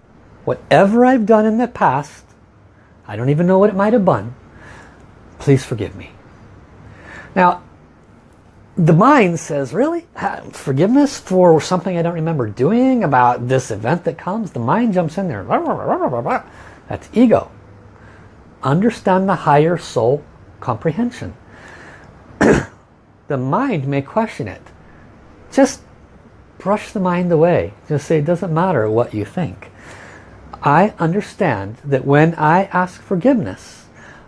Whatever I've done in the past, I don't even know what it might have been, please forgive me. Now, the mind says, really? Forgiveness for something I don't remember doing about this event that comes? The mind jumps in there. That's ego. Understand the higher soul comprehension. the mind may question it. Just brush the mind away. Just say it doesn't matter what you think. I understand that when I ask forgiveness,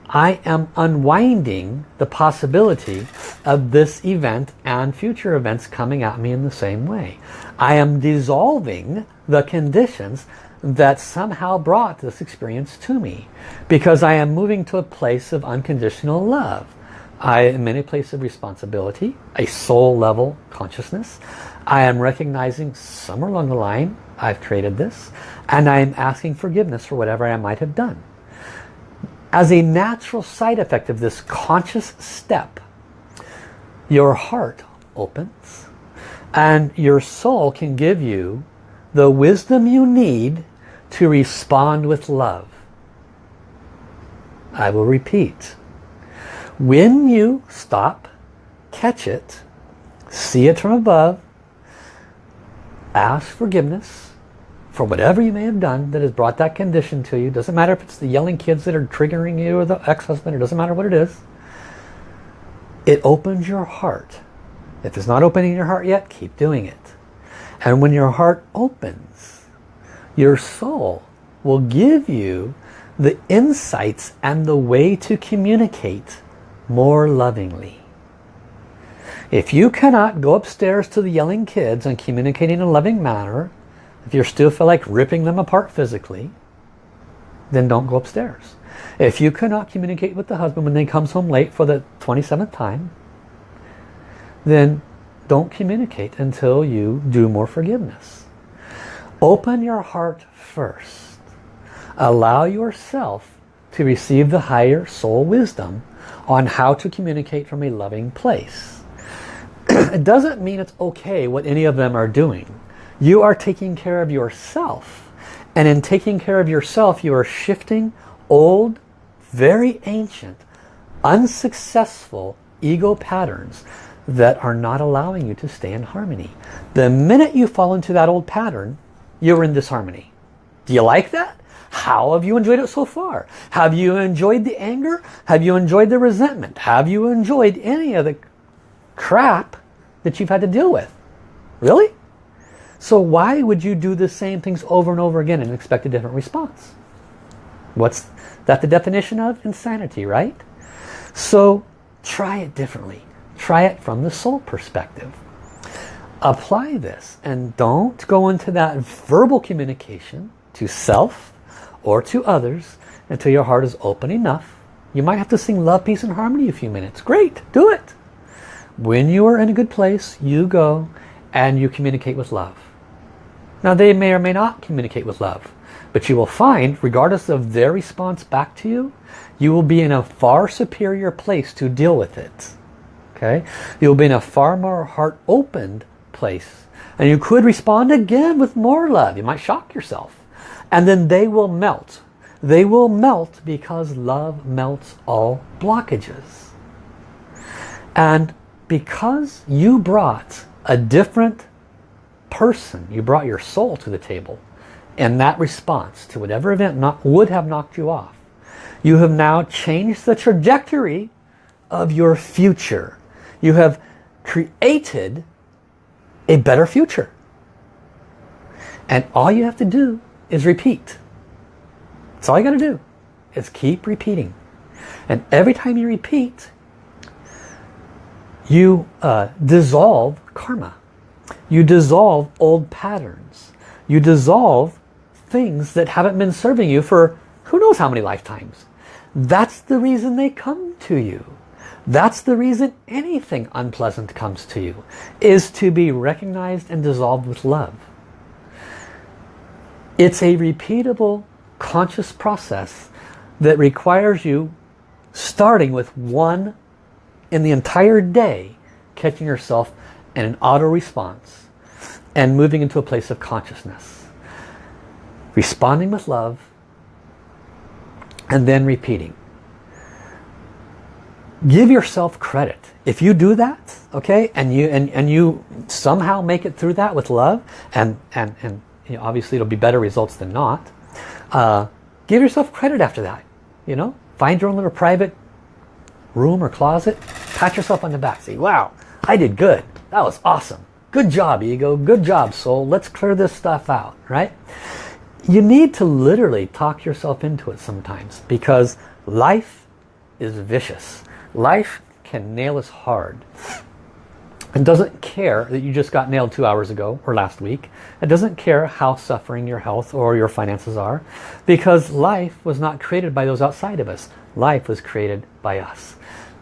I am unwinding the possibility of this event and future events coming at me in the same way. I am dissolving the conditions that somehow brought this experience to me because I am moving to a place of unconditional love. I am in a place of responsibility, a soul level consciousness. I am recognizing somewhere along the line I've created this and I am asking forgiveness for whatever I might have done. As a natural side effect of this conscious step, your heart opens and your soul can give you the wisdom you need to respond with love. I will repeat. When you stop, catch it, see it from above, ask forgiveness for whatever you may have done that has brought that condition to you. Doesn't matter if it's the yelling kids that are triggering you or the ex-husband. It doesn't matter what it is. It opens your heart. If it's not opening your heart yet, keep doing it. And when your heart opens, your soul will give you the insights and the way to communicate more lovingly. If you cannot go upstairs to the yelling kids and communicate in a loving manner, if you still feel like ripping them apart physically, then don't go upstairs. If you cannot communicate with the husband when he comes home late for the 27th time, then don't communicate until you do more forgiveness. Open your heart first. Allow yourself to receive the higher soul wisdom on how to communicate from a loving place it doesn't mean it's okay what any of them are doing. You are taking care of yourself. And in taking care of yourself, you are shifting old, very ancient, unsuccessful ego patterns that are not allowing you to stay in harmony. The minute you fall into that old pattern, you're in disharmony. Do you like that? How have you enjoyed it so far? Have you enjoyed the anger? Have you enjoyed the resentment? Have you enjoyed any of the crap that you've had to deal with. Really? So why would you do the same things over and over again and expect a different response? What's that the definition of? Insanity, right? So try it differently. Try it from the soul perspective. Apply this and don't go into that verbal communication to self or to others until your heart is open enough. You might have to sing Love, Peace and Harmony a few minutes. Great, do it. When you are in a good place, you go and you communicate with love. Now they may or may not communicate with love, but you will find, regardless of their response back to you, you will be in a far superior place to deal with it. Okay, You'll be in a far more heart-opened place. And you could respond again with more love. You might shock yourself. And then they will melt. They will melt because love melts all blockages. And because you brought a different person, you brought your soul to the table, and that response to whatever event not, would have knocked you off, you have now changed the trajectory of your future. You have created a better future. And all you have to do is repeat. That's all you got to do is keep repeating. And every time you repeat, you uh, dissolve karma. You dissolve old patterns. You dissolve things that haven't been serving you for who knows how many lifetimes. That's the reason they come to you. That's the reason anything unpleasant comes to you, is to be recognized and dissolved with love. It's a repeatable conscious process that requires you starting with one in the entire day, catching yourself in an auto response and moving into a place of consciousness. Responding with love and then repeating. Give yourself credit. If you do that, okay, and you and, and you somehow make it through that with love, and and and you know, obviously it'll be better results than not. Uh, give yourself credit after that. You know, find your own little private room or closet, pat yourself on the back, say, "Wow, I did good. That was awesome. Good job, ego. Good job, soul. Let's clear this stuff out." Right? You need to literally talk yourself into it sometimes because life is vicious. Life can nail us hard. It doesn't care that you just got nailed two hours ago or last week. It doesn't care how suffering your health or your finances are because life was not created by those outside of us. Life was created by us.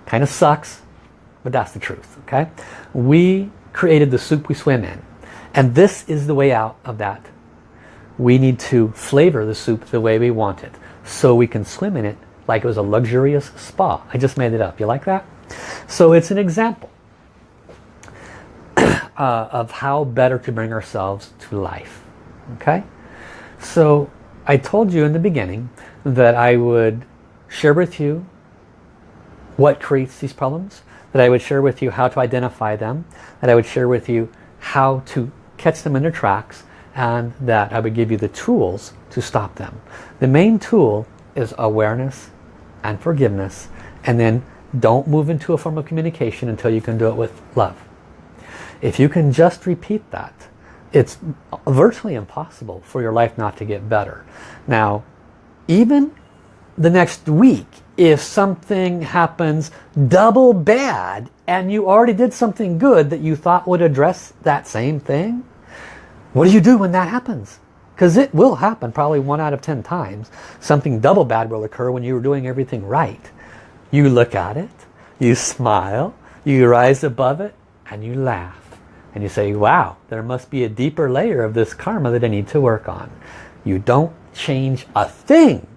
Kind of sucks, but that's the truth. Okay, We created the soup we swim in. And this is the way out of that. We need to flavor the soup the way we want it so we can swim in it like it was a luxurious spa. I just made it up. You like that? So it's an example uh, of how better to bring ourselves to life. Okay? So I told you in the beginning that I would share with you what creates these problems, that I would share with you how to identify them, that I would share with you how to catch them in their tracks, and that I would give you the tools to stop them. The main tool is awareness and forgiveness and then don't move into a form of communication until you can do it with love. If you can just repeat that, it's virtually impossible for your life not to get better. Now, even the next week, if something happens double bad and you already did something good that you thought would address that same thing, what do you do when that happens? Because it will happen probably one out of ten times. Something double bad will occur when you were doing everything right. You look at it, you smile, you rise above it, and you laugh. And you say, wow, there must be a deeper layer of this karma that I need to work on. You don't change a thing.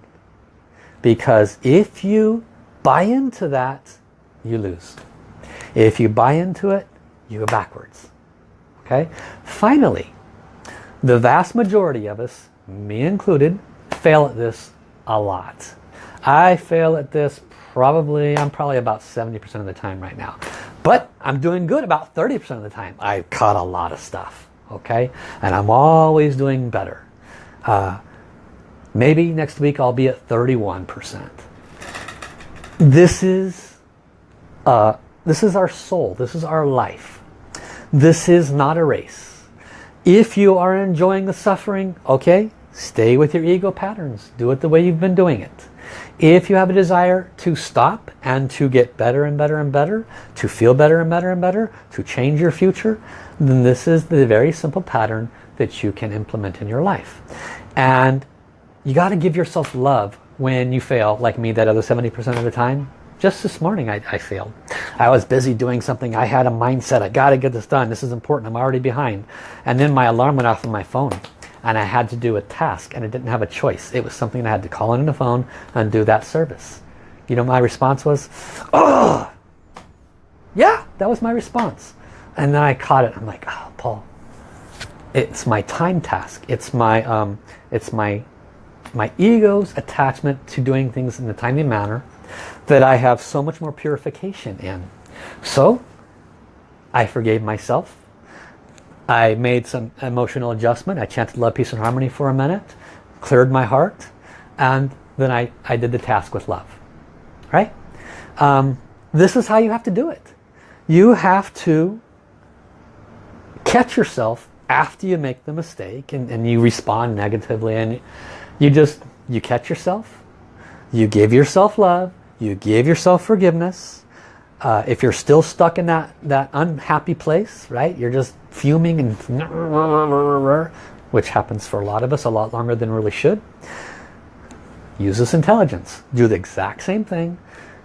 Because if you buy into that, you lose. If you buy into it, you go backwards. Okay? Finally, the vast majority of us, me included, fail at this a lot. I fail at this probably, I'm probably about 70% of the time right now. But I'm doing good about 30% of the time. I've caught a lot of stuff, okay? And I'm always doing better. Uh, maybe next week I'll be at 31%. This is, uh, this is our soul. This is our life. This is not a race. If you are enjoying the suffering, okay, stay with your ego patterns. Do it the way you've been doing it. If you have a desire to stop and to get better and better and better, to feel better and better and better, to change your future, then this is the very simple pattern that you can implement in your life. And you got to give yourself love when you fail, like me, that other 70% of the time. Just this morning I, I, failed. I was busy doing something. I had a mindset. I got to get this done. This is important. I'm already behind. And then my alarm went off on my phone. And I had to do a task. And I didn't have a choice. It was something I had to call in on the phone and do that service. You know my response was? Oh! Yeah, that was my response. And then I caught it. I'm like, oh, Paul. It's my time task. It's my, um, it's my, my ego's attachment to doing things in a timely manner that I have so much more purification in. So I forgave myself. I made some emotional adjustment. I chanted love, peace and harmony for a minute. Cleared my heart. And then I, I did the task with love. Right? Um, this is how you have to do it. You have to catch yourself after you make the mistake and, and you respond negatively and you just you catch yourself you give yourself love. You give yourself forgiveness. Uh, if you're still stuck in that, that unhappy place, right? You're just fuming and which happens for a lot of us a lot longer than really should. Use this intelligence. Do the exact same thing.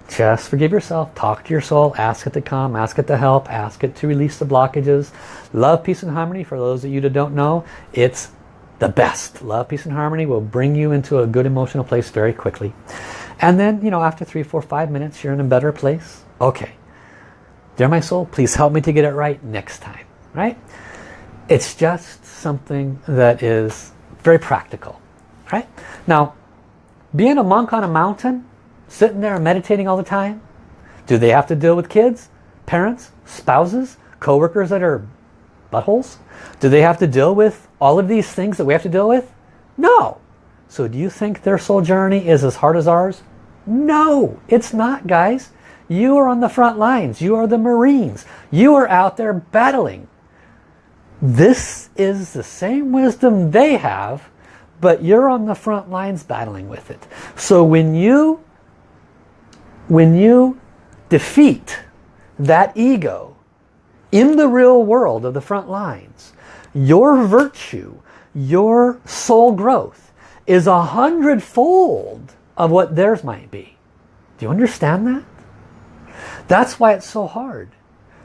Just forgive yourself. Talk to your soul. Ask it to come. Ask it to help. Ask it to release the blockages. Love, peace, and harmony. For those of you that don't know, it's the best. Love, peace, and harmony will bring you into a good emotional place very quickly. And then, you know, after three, four, five minutes, you're in a better place. Okay. Dear my soul, please help me to get it right next time. Right? It's just something that is very practical. Right? Now, being a monk on a mountain, sitting there meditating all the time, do they have to deal with kids, parents, spouses, co-workers that are buttholes? Do they have to deal with all of these things that we have to deal with? No. So do you think their soul journey is as hard as ours? No, it's not, guys. You are on the front lines. You are the Marines. You are out there battling. This is the same wisdom they have, but you're on the front lines battling with it. So when you, when you defeat that ego in the real world of the front lines, your virtue, your soul growth is a hundredfold of what theirs might be. Do you understand that? That's why it's so hard.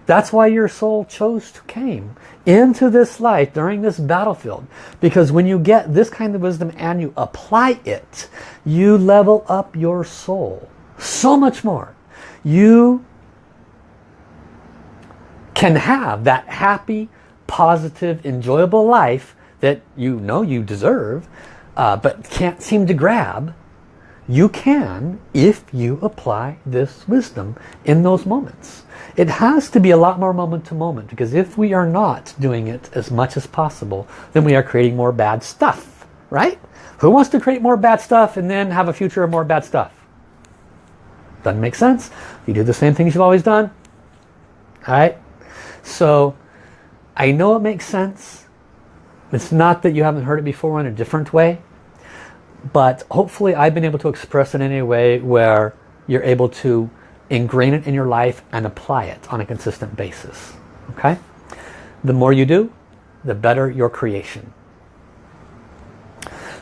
That's why your soul chose to came into this life during this battlefield. Because when you get this kind of wisdom and you apply it, you level up your soul so much more. You can have that happy, positive, enjoyable life that you know you deserve, uh, but can't seem to grab. You can if you apply this wisdom in those moments. It has to be a lot more moment to moment because if we are not doing it as much as possible, then we are creating more bad stuff, right? Who wants to create more bad stuff and then have a future of more bad stuff? Doesn't make sense. You do the same things you've always done. All right? So I know it makes sense. It's not that you haven't heard it before in a different way. But hopefully I've been able to express it in a way where you're able to ingrain it in your life and apply it on a consistent basis. Okay? The more you do, the better your creation.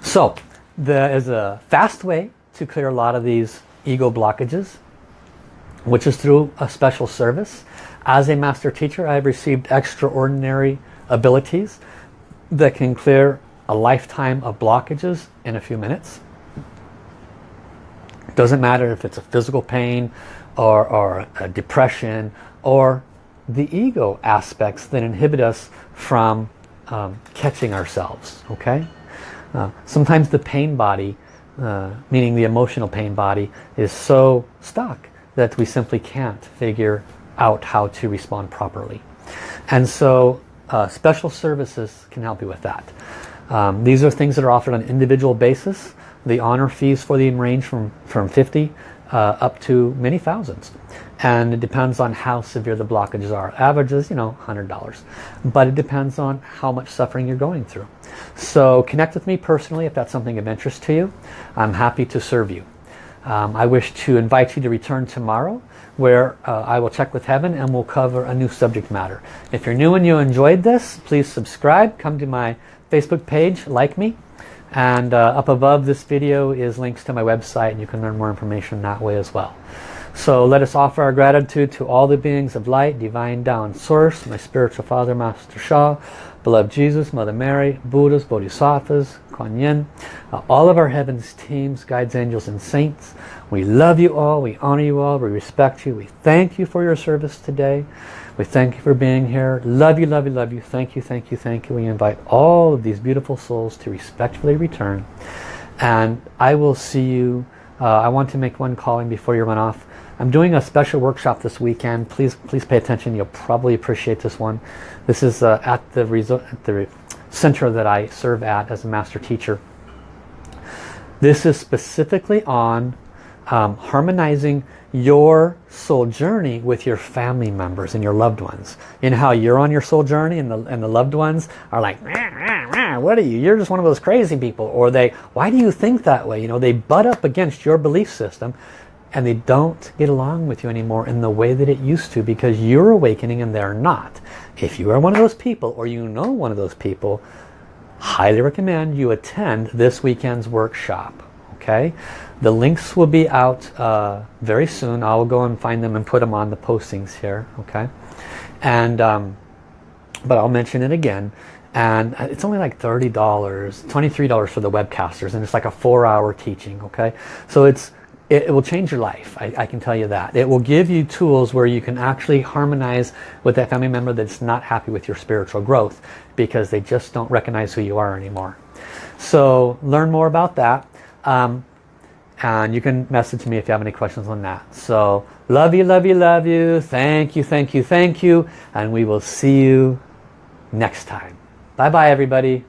So, there is a fast way to clear a lot of these ego blockages, which is through a special service. As a master teacher, I've received extraordinary abilities that can clear a lifetime of blockages in a few minutes. Doesn't matter if it's a physical pain or, or a depression or the ego aspects that inhibit us from um, catching ourselves. Okay. Uh, sometimes the pain body, uh, meaning the emotional pain body, is so stuck that we simply can't figure out how to respond properly. And so uh, special services can help you with that. Um, these are things that are offered on an individual basis. The honor fees for them range from, from 50 uh, up to many thousands. And it depends on how severe the blockages are. Average is, you know, $100. But it depends on how much suffering you're going through. So connect with me personally if that's something of interest to you. I'm happy to serve you. Um, I wish to invite you to return tomorrow where uh, I will check with heaven and we'll cover a new subject matter. If you're new and you enjoyed this, please subscribe. Come to my Facebook page, like me. And uh, up above this video is links to my website and you can learn more information that way as well. So let us offer our gratitude to all the beings of light, divine Tao source, my spiritual father, Master Sha, beloved Jesus, Mother Mary, Buddhas, Bodhisattvas, Kuan Yin, uh, all of our heavens teams, guides, angels, and saints. We love you all, we honor you all, we respect you, we thank you for your service today. We thank you for being here. Love you, love you, love you. Thank you, thank you, thank you. We invite all of these beautiful souls to respectfully return. And I will see you. Uh, I want to make one calling before you run off. I'm doing a special workshop this weekend. Please, please pay attention. You'll probably appreciate this one. This is uh, at the, at the center that I serve at as a master teacher. This is specifically on um, harmonizing your soul journey with your family members and your loved ones. Know how you're on your soul journey and the, and the loved ones are like, rah, rah, rah, what are you? You're just one of those crazy people. Or they, why do you think that way? You know, they butt up against your belief system and they don't get along with you anymore in the way that it used to because you're awakening and they're not. If you are one of those people or you know one of those people, highly recommend you attend this weekend's workshop. Okay, The links will be out uh, very soon. I will go and find them and put them on the postings here. Okay, and um, but I'll mention it again and it's only like $30 $23 for the webcasters and it's like a four hour teaching okay so it's it, it will change your life I, I, can tell you that. It will give you tools where you can actually harmonize with that family member that's not happy with your spiritual growth because they just don't recognize who you are anymore. So learn more about that um, and you can message me if you have any questions on that. So love you love you love you. Thank you thank you thank you. And we will see you next time. Bye bye everybody.